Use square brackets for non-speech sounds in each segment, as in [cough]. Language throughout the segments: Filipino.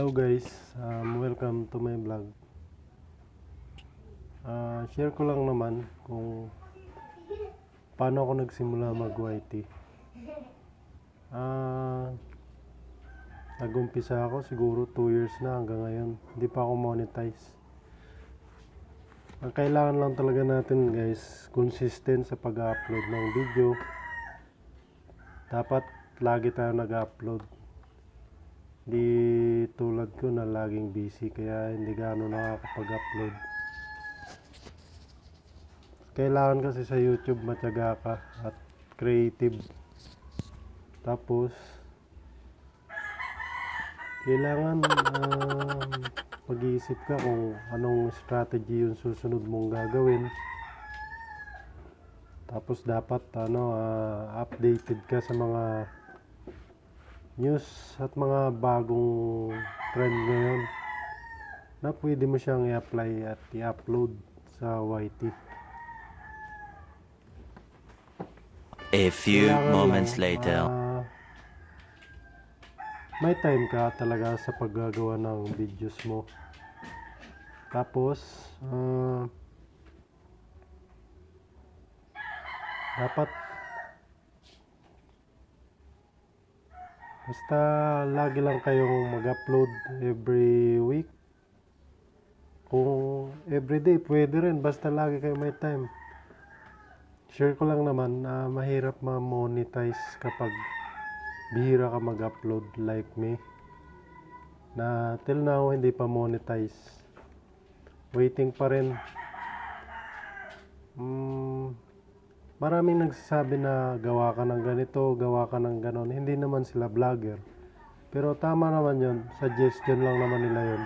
Hello guys, um, welcome to my vlog. Ah, share ko lang naman kung paano ako nagsimula mag-YT. Ah, nag-umpisa ako siguro 2 years na hanggang ngayon. Hindi pa ako monetize. Ang kailangan lang talaga natin guys, consistent sa pag-upload ng video. Dapat lagi tayo nag-upload. Di tulad ko na laging busy kaya hindi gaano nakakapag-upload. Kailangan kasi sa YouTube matyaga ka at creative. Tapos kailangan um, mag-iisip ka kung anong strategy yung susunod mong gagawin. Tapos dapat ano ah, updated ka sa mga news at mga bagong trend ngayon na pwede mo siyang i-apply at i-upload sa YT. A few Kailangan moments lang, later. ah, may time ka talaga sa paggagawa ng videos mo. Tapos, ah, dapat basta lagi lang kayong mag-upload every week. Kung everyday, pwede rin. Basta lagi kayo may time. Share ko lang naman na mahirap ma-monetize kapag bihira ka mag-upload like me. Na till now hindi pa monetize. Waiting pa rin. Mm, maraming nagsasabi na gawa ka ng ganito, gawa ka ng ganon. Hindi naman sila vlogger. Pero tama naman yon Suggestion lang naman nila yon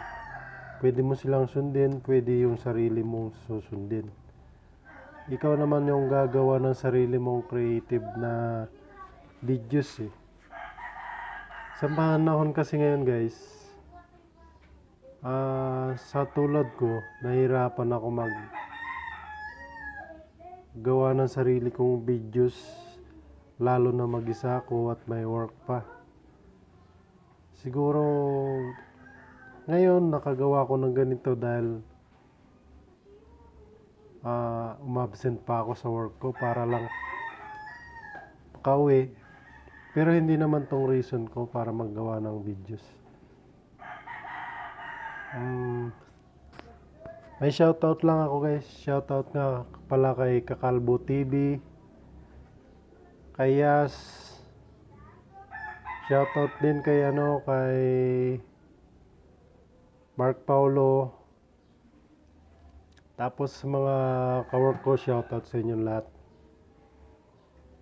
Pwede mo silang sundin, pwede yung sarili mong susundin ikaw naman yung gagawa ng sarili mong creative na videos eh. Sa panahon kasi ngayon guys, ah sa tulad ko, nahirapan ako mag gawa ng sarili kong videos lalo na mag-isa ako at may work pa. Siguro ngayon nakagawa ko ng ganito dahil ah umabsent pa ako sa work ko para lang makauwi. Pero hindi naman tong reason ko para maggawa ng videos. Um, may shoutout lang ako guys. Shoutout nga pala kay Kakalbo TV. Kay Yas. Shoutout din kay ano kay Mark Paulo. Tapos mga kawork ko, shoutout sa inyong lahat.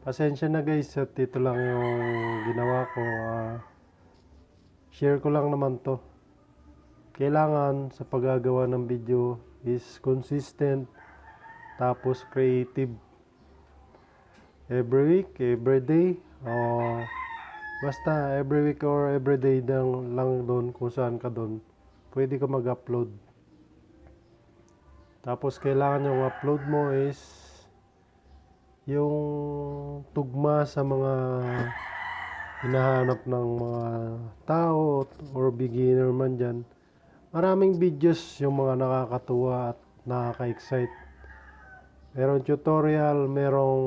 Pasensya na guys at ito lang yung ginawa ko. ah, share ko lang naman to. Kailangan sa paggagawa ng video is consistent tapos creative. Every week, every day, o basta every week or every day lang, doon kung saan ka doon, pwede ka mag-upload. Tapos kailangan yung upload mo is yung tugma sa mga hinahanap ng mga tao or beginner man dyan. Maraming videos yung mga nakakatuwa at nakaka-excite. Merong tutorial, merong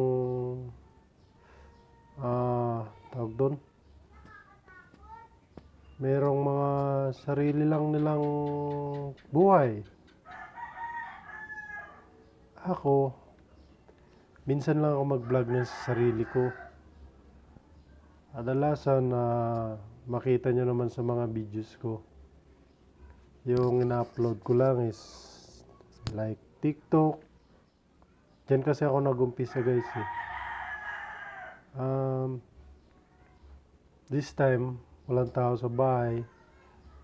ah tawag doon. Merong mga sarili lang nilang buhay ako, minsan lang ako mag-vlog ng sarili ko. Adalasan na makita nyo naman sa mga videos ko. Yung ina-upload ko lang is like TikTok. Diyan kasi ako nag-umpisa guys eh. Um, this time, walang tao sa bahay.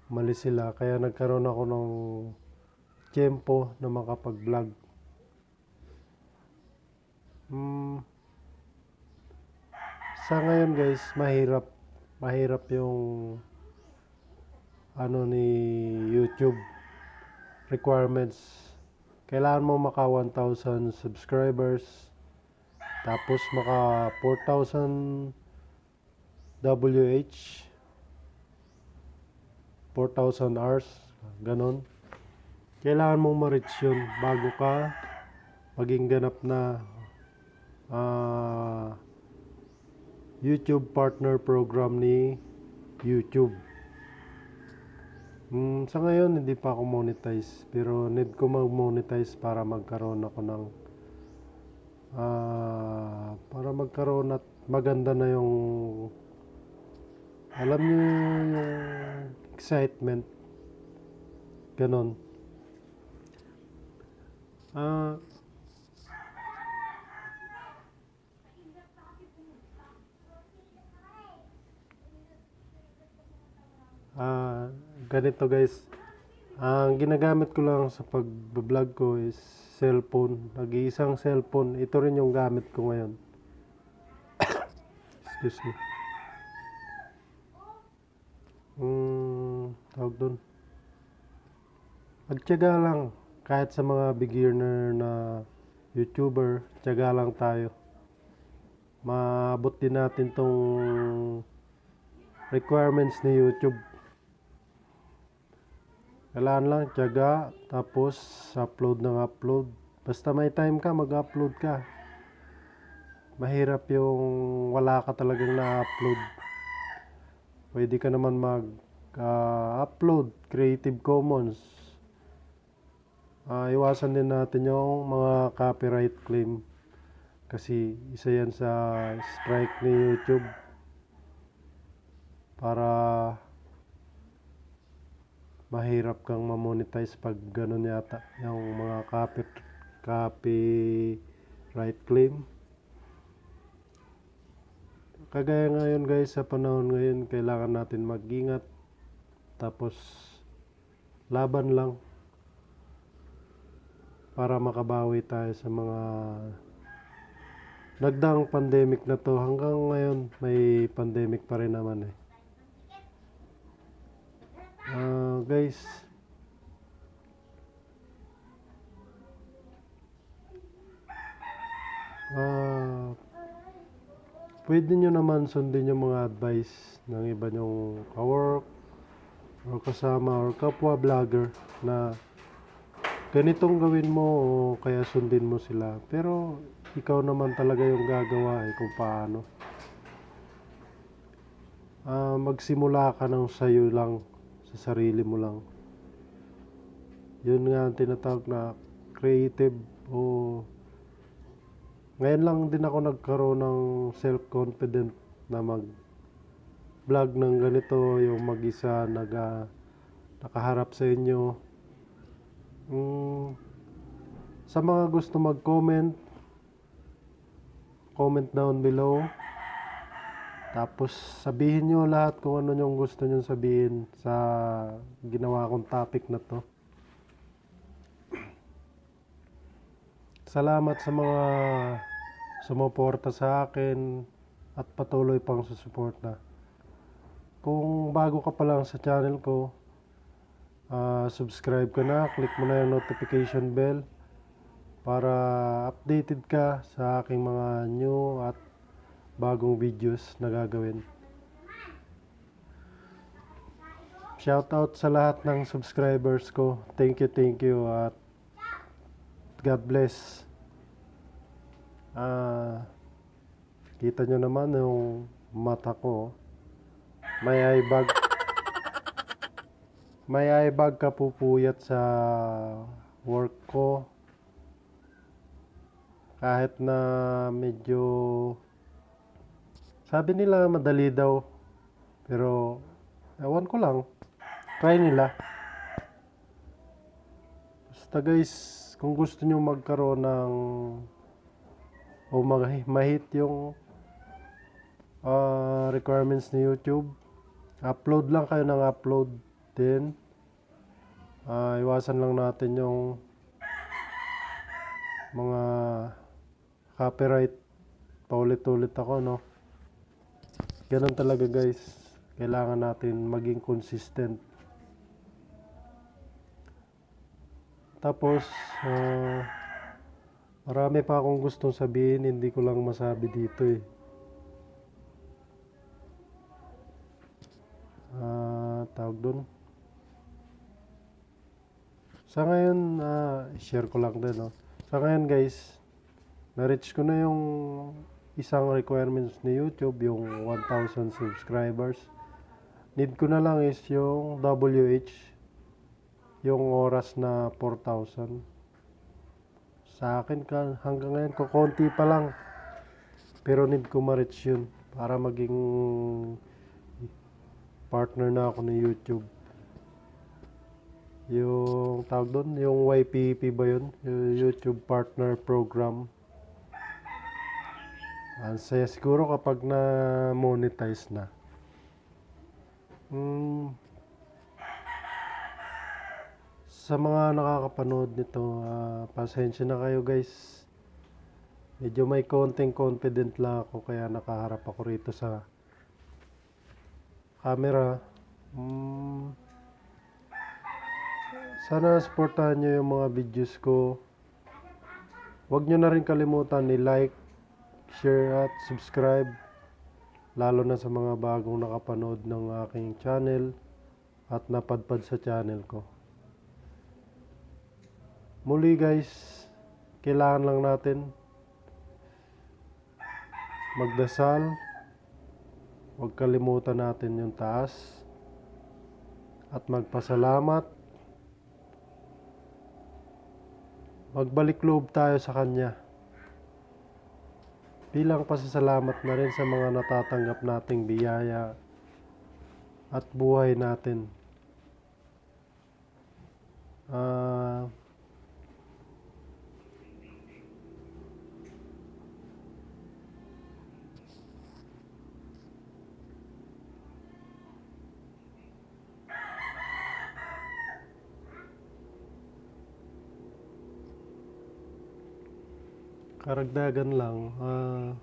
Malis sila. Kaya nagkaroon ako ng tempo na makapag-vlog. Mm, sa ngayon guys, mahirap mahirap yung ano ni YouTube requirements. Kailangan mo maka 1,000 subscribers tapos maka 4,000 WH 4,000 hours, ganon. Kailangan mong ma-reach yun bago ka maging ganap na ah, YouTube partner program ni YouTube. Mm, sa ngayon, hindi pa ako monetize. Pero need ko mag-monetize para magkaroon ako ng ah, para magkaroon at maganda na yung alam niyo yung excitement ganon ah Ah, ganito guys. Ang ginagamit ko lang sa pag-vlog ko is cellphone. Nag-iisang cellphone. Ito rin yung gamit ko ngayon. [coughs] Excuse me. Hmm, tawag doon. Magtiyaga lang. Kahit sa mga beginner na YouTuber, tiyaga lang tayo. Maabot din natin tong requirements ni YouTube. Kailangan lang tiyaga, tapos upload ng upload. Basta may time ka, mag-upload ka. Mahirap yung wala ka talagang na-upload. Pwede ka naman mag-upload Creative Commons. Ah, iwasan din natin yung mga copyright claim. Kasi isa yan sa strike ni YouTube para mahirap kang mamonetize pag ganun yata yung mga copy copyright claim. Kagaya ngayon guys sa panahon ngayon kailangan natin mag-ingat tapos laban lang para makabawi tayo sa mga nagdaang pandemic na to. Hanggang ngayon may pandemic pa rin naman eh Ah, guys. Ah, pwede nyo naman sundin yung mga advice ng iba nyong kawork or kasama or kapwa vlogger na ganitong gawin mo o kaya sundin mo sila. Pero ikaw naman talaga yung gagawa eh kung paano. Ah, magsimula ka ng sayo lang sa sarili mo lang. Yun nga ang tinatawag na creative o ngayon lang din ako nagkaroon ng self-confident na mag vlog ng ganito yung mag-isa nag ah, nakaharap sa inyo Mm, sa mga gusto mag-comment comment down below tapos sabihin nyo lahat kung ano yung gusto nyo sabihin sa ginawa kong topic na to. Salamat sa mga sumuporta sa akin at patuloy pang susuporta. Kung bago ka pa lang sa channel ko, ah, subscribe ka na, click mo na yung notification bell para updated ka sa aking mga new at bagong videos na gagawin. Shoutout sa lahat ng subscribers ko. Thank you, thank you at God bless. Ah, kita nyo naman yung mata ko. May eye bag. May eye bag ka pupuyat sa work ko. Kahit na medyo sabi nila madali daw. Pero ewan ko lang. Try nila. Basta guys, kung gusto nyo magkaroon ng o mag- mahit yung ah, requirements ni YouTube, upload lang kayo ng upload din. Ah, iwasan lang natin yung mga copyright paulit-ulit ako no ganun talaga guys. Kailangan natin maging consistent. Tapos ah, marami pa akong gustong sabihin. Hindi ko lang masabi dito eh. Ah, tawag doon Sa ngayon, ah, share ko lang din, no? Sa ngayon, guys, na-reach ko na yung isang requirements ni YouTube, yung 1,000 subscribers. Need ko na lang is yung WH, yung oras na 4,000. Sa akin, ka, hanggang ngayon, kukunti pa lang. Pero need ko ma-reach yun para maging partner na ako ni YouTube. Yung tawag doon, yung YPP ba yun? Yung YouTube Partner Program. Ang saya siguro kapag na monetize na. Hmm. Sa mga nakakapanood nito, ah, pasensya na kayo guys. Medyo may konting confident lang ako kaya nakaharap ako rito sa camera. Hmm. Sana supportahan nyo yung mga videos ko. Huwag nyo na rin kalimutan ni-like, share at subscribe. Lalo na sa mga bagong nakapanood ng aking channel at napadpad sa channel ko. Muli guys, kailangan lang natin magdasal. Huwag kalimutan natin yung taas. At magpasalamat. Magbalik loob tayo sa Kanya. Bilang pasasalamat na rin sa mga natatanggap nating biyaya at buhay natin. Ah... Karagdagan lang, ah,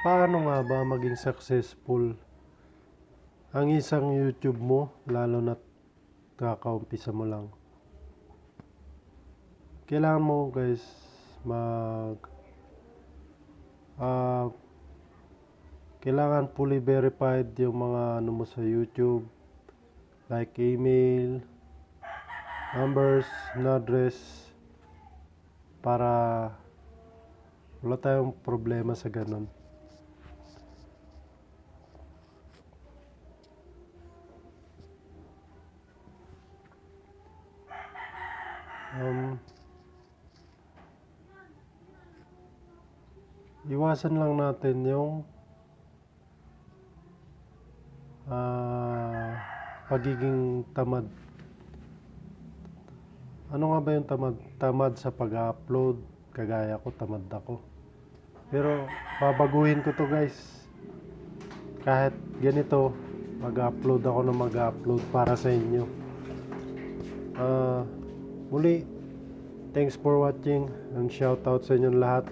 paano nga ba maging successful ang isang YouTube mo, lalo na kakaumpisa mo lang? Kailangan mo guys mag ah, kailangan fully verified yung mga ano mo sa YouTube like email, numbers, and address para wala tayong problema sa ganun. Um, iwasan lang natin yung ah, pagiging tamad. Ano nga ba yung tamad? Tamad sa pag-upload. Kagaya ko, tamad ako. Pero, babaguhin ko to guys. Kahit ganito, mag-upload ako na mag-upload para sa inyo. Ah, muli, thanks for watching and shoutout sa inyong lahat.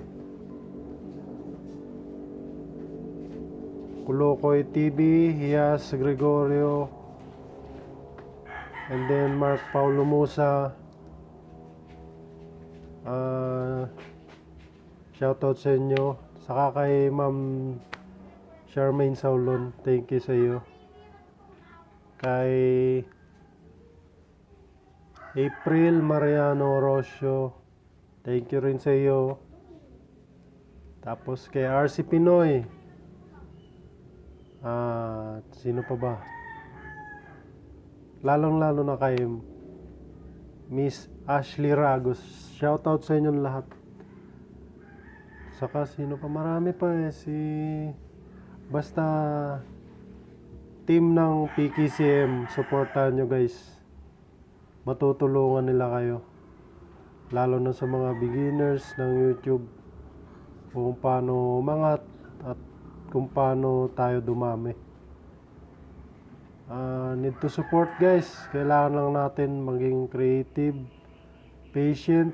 Kulokoy TV, Hias Gregorio, and then Mark Paulo Musa. Ah, shoutout sa inyo. Saka kay Ma'am Charmaine Saulon, thank you sa iyo. Kay April Mariano Orosio, thank you rin sa iyo. Tapos kay RC Pinoy. Ah, sino pa ba? Lalong-lalo na kay Miss Ashley Ragos. Shoutout sa inyong lahat. Saka sino pa? Marami pa eh. Si... Basta... Team ng PKCM. Supportahan nyo guys. Matutulungan nila kayo. Lalo na sa mga beginners ng YouTube. Kung paano umangat at kung paano tayo dumami. Ah, need to support guys. Kailangan lang natin maging creative, patient,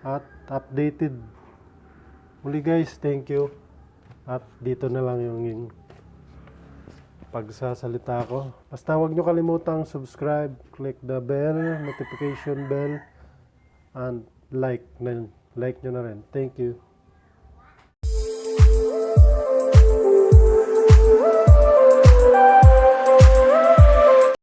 at updated. Muli guys, thank you. At dito na lang yung, yung pagsasalita ko. Basta huwag nyo kalimutang subscribe, click the bell, notification bell, and like na like nyo na rin. Thank you.